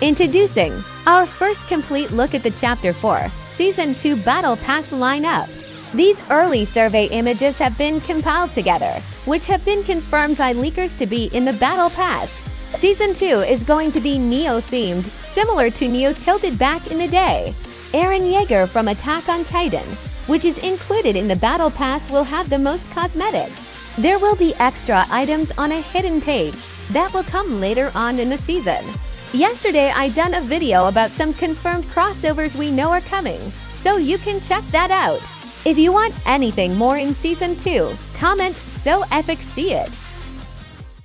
Introducing our first complete look at the Chapter 4 Season 2 Battle Pass lineup. These early survey images have been compiled together, which have been confirmed by leakers to be in the Battle Pass. Season 2 is going to be Neo themed, similar to Neo tilted back in the day. Eren Yeager from Attack on Titan, which is included in the Battle Pass, will have the most cosmetics. There will be extra items on a hidden page that will come later on in the season. Yesterday, I done a video about some confirmed crossovers we know are coming, so you can check that out. If you want anything more in Season 2, comment so epic see it.